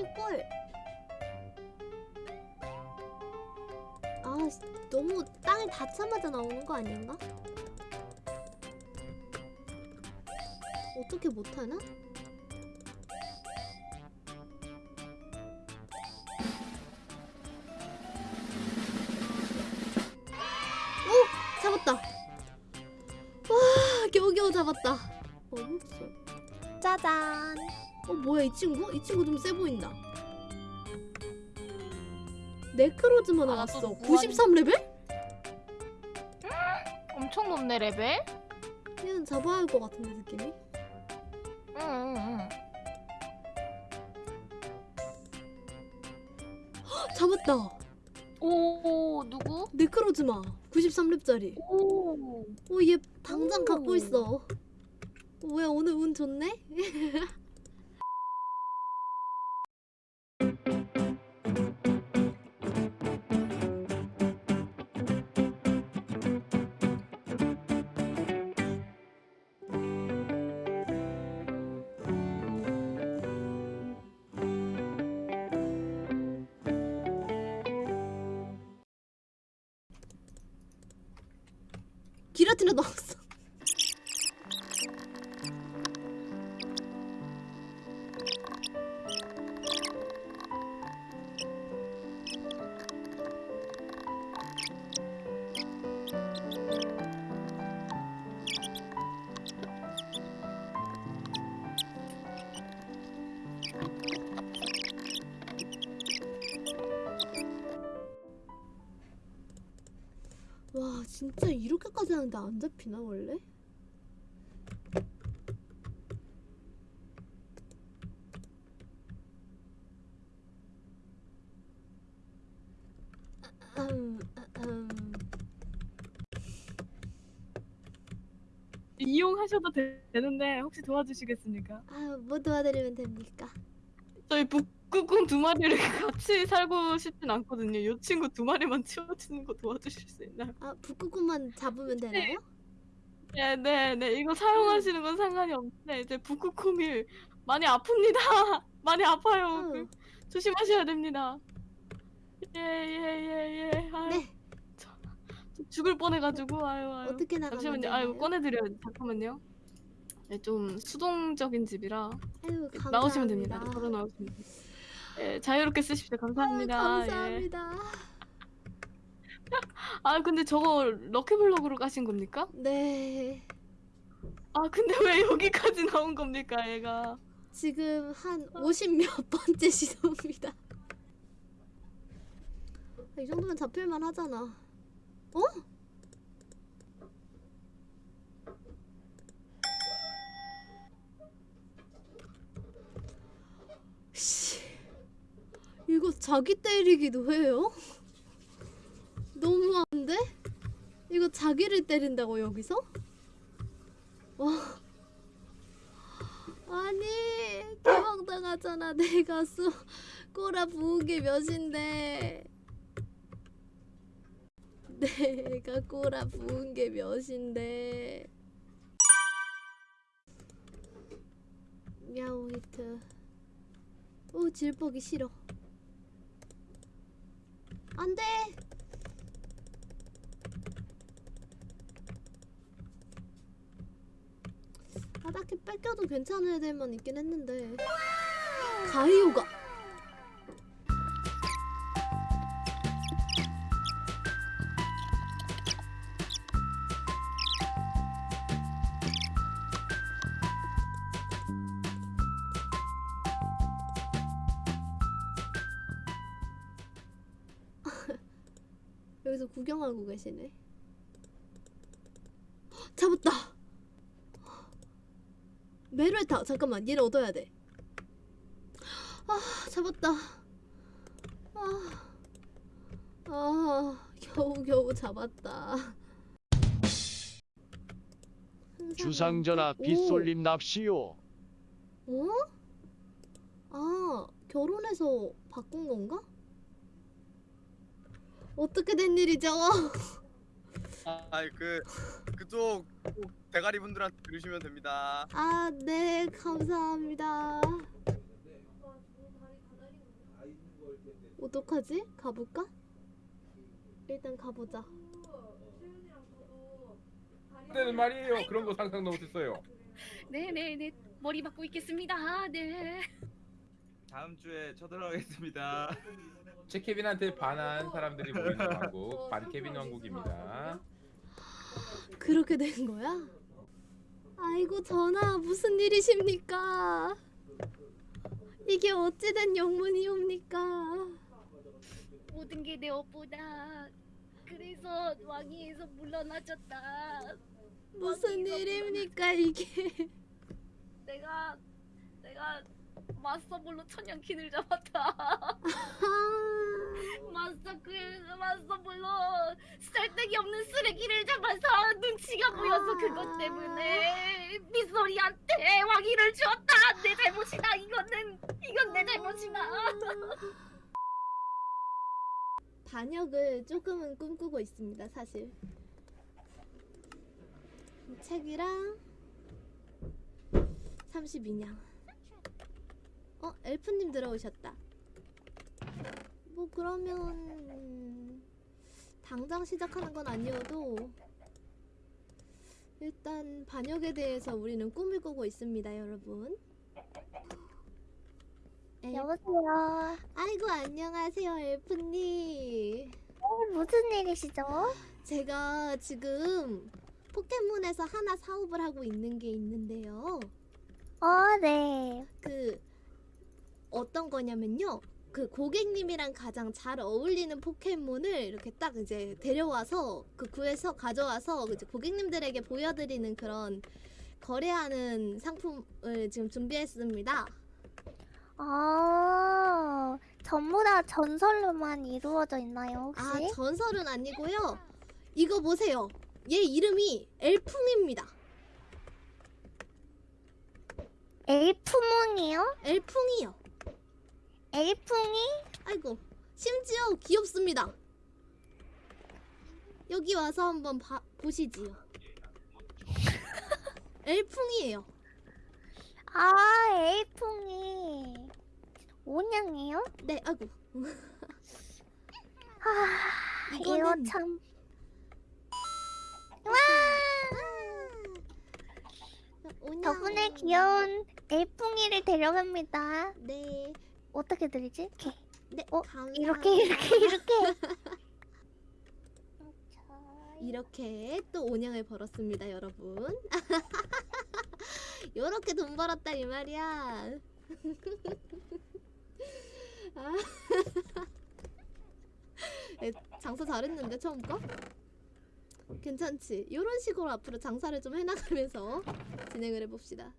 킥볼. 아 씨, 너무 땅에 닿자마자 나오는 거 아닌가? 어떻게 못하나? 오! 잡았다! 와 겨우겨우 잡았다 어딨어 짜잔 어 뭐야 이 친구? 이 친구 좀 세 보인다 네크로즈마 아, 나왔어 또 93레벨? 엄청 높네 레벨. 얘는 잡아야 할 것 같은데 느낌이 응응응. 헉, 잡았다 오 누구? 네크로즈마 93렙짜리 오. 오얘 당장 오. 갖고 있어 어, 뭐야 오늘 운 좋네? 기라티나 나왔어 진짜 이렇게까지 하는데 안 잡히나 원래? 아, 음, 아, 음. 이용하셔도 되, 되는데 혹시 도와주시겠습니까? 아, 뭐 도와드리면 됩니까? 저희 북 극곰 두 마리를 같이 살고 싶진 않거든요. 이 친구 두 마리만 치워주는 거 도와주실 수 있나요? 아, 북극곰만 잡으면 되나요? 네, 네, 네. 이거 사용하시는 건 상관이 없는데 이제 북극곰이 많이 아픕니다. 많이 아파요. 응. 조심하셔야 됩니다. 예, 예, 예, 예. 아유, 네, 저 죽을 뻔해가지고 아유, 아유. 어떻게 나가면 잠시만요. 아유, 꺼내드려요. 잠깐만요. 네, 좀 수동적인 집이라 아유. 나오시면 됩니다. 걸어 나오시면 됩니다. 예, 자유롭게 쓰십시오. 감사합니다. 아, 예. 감사합니다. 아 근데 저거 럭키블럭으로 가신 겁니까? 네, 아 근데 왜 여기까지 나온 겁니까 얘가? 지금 한 50몇 번째 시도입니다. 이 정도면 잡힐만 하잖아. 어? 씨, 이거 자기 때리기도 해요? 너무한데? 이거 자기를 때린다고 여기서? 와. 아니 개망당하잖아 내 가 수 꼬라 부은 게 몇인데 내가 꼬라 부은 게 몇인데 야오 히트 오 질보기 싫어 안돼. 아 딱히 뺏겨도 괜찮은 애들만 있긴 했는데. 가이오가 여기서 구경하고 계시네 헉, 잡았다 메르타 잠깐만 얘를 얻어야 돼. 아 잡았다. 아, 아 겨우 겨우 잡았다. 한 주상전하 빗솔림 납시오. 오? 어? 아 결혼해서 바꾼 건가? 어떻게 된 일이죠? 아, 그 그쪽 꼭 대가리 분들한테 들으시면 됩니다. 아 네 감사합니다. 어떡하지? 가볼까? 일단 가보자. 그때는 말이에요. 그런 거 상상도 못했어요. 네네네 머리 받고 있겠습니다. 네. 다음 주에 쳐들어가겠습니다. 제 케빈한테 반한 사람들이 모이는 왕국 반케빈 왕국입니다. 그렇게 된 거야? 아이고 전하 무슨 일이십니까? 이게 어찌된 영문이옵니까? 모든 게 내 업보다. 그래서 왕위에서 물러나졌다. 무슨 일입니까 이게? 내가 내가 마스터볼로 천연킨을 잡았다. 아, 마스터 그 마스터볼로 쓸데기 없는 쓰레기를 잡아서 눈치가 보여서 그것 때문에 빗소리한테 왕위를 주었다. 내 잘못이다. 이거는 이건 내 잘못이다. 반역을 조금은 꿈꾸고 있습니다 사실. 책이랑 32냥. 어 엘프님 들어오셨다. 뭐 그러면 음, 당장 시작하는 건 아니어도 일단 반역에 대해서 우리는 꿈을 꾸고 있습니다, 여러분. 엘- 여보세요. 아이고 안녕하세요, 엘프님. 어, 무슨 일이시죠? 제가 지금 포켓몬에서 하나 사업을 하고 있는 게 있는데요. 어, 네. 그 어떤 거냐면요. 그 고객님이랑 가장 잘 어울리는 포켓몬을 이렇게 딱 이제 데려와서 그 구에서 가져와서 이제 고객님들에게 보여드리는 그런 거래하는 상품을 지금 준비했습니다. 아, 전부 다 전설로만 이루어져 있나요, 혹시? 아 전설은 아니고요. 이거 보세요. 얘 이름이 엘풍입니다. 엘프몽이요? 엘풍이요. 엘풍이? 아이고 심지어 귀엽습니다. 여기 와서 한번 봐, 보시지요. 엘풍이에요. 아, 엘풍이. 온양이요? 네, 아이고. 하, 이거 참. 와! 오냥. 덕분에 귀여운 엘풍이를 데려갑니다. 네, 어떻게 드리지? 이렇게. 네, 어, 감사합니다. 이렇게, 이렇게, 이렇게. 이렇게 또 온양을 벌었습니다, 여러분. 요렇게 돈 벌었다 이 말이야. 아. 에, 장사 잘했는데 처음 거? 괜찮지? 이런 식으로 앞으로 장사를 좀 해나가면서 진행을 해봅시다.